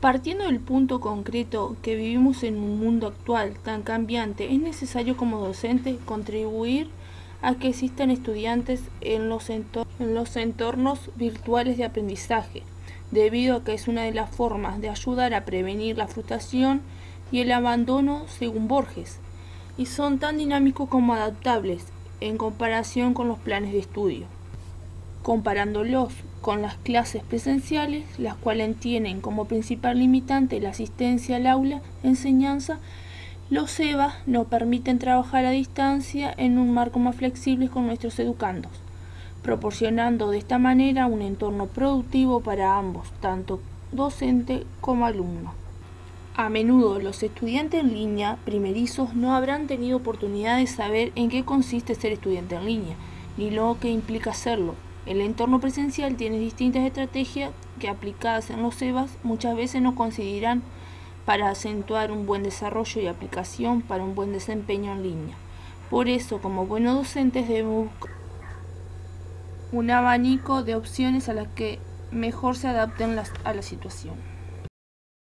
Partiendo del punto concreto que vivimos en un mundo actual tan cambiante, es necesario como docente contribuir a que existan estudiantes en los, en los entornos virtuales de aprendizaje, debido a que es una de las formas de ayudar a prevenir la frustración y el abandono según Borges, y son tan dinámicos como adaptables en comparación con los planes de estudio. Comparándolos con las clases presenciales, las cuales tienen como principal limitante la asistencia al aula enseñanza, los EVA nos permiten trabajar a distancia en un marco más flexible con nuestros educandos, proporcionando de esta manera un entorno productivo para ambos, tanto docente como alumno. A menudo los estudiantes en línea primerizos no habrán tenido oportunidad de saber en qué consiste ser estudiante en línea, ni lo que implica hacerlo. El entorno presencial tiene distintas estrategias que aplicadas en los EVAs muchas veces no consideran para acentuar un buen desarrollo y aplicación para un buen desempeño en línea. Por eso, como buenos docentes debemos buscar un abanico de opciones a las que mejor se adapten a la situación.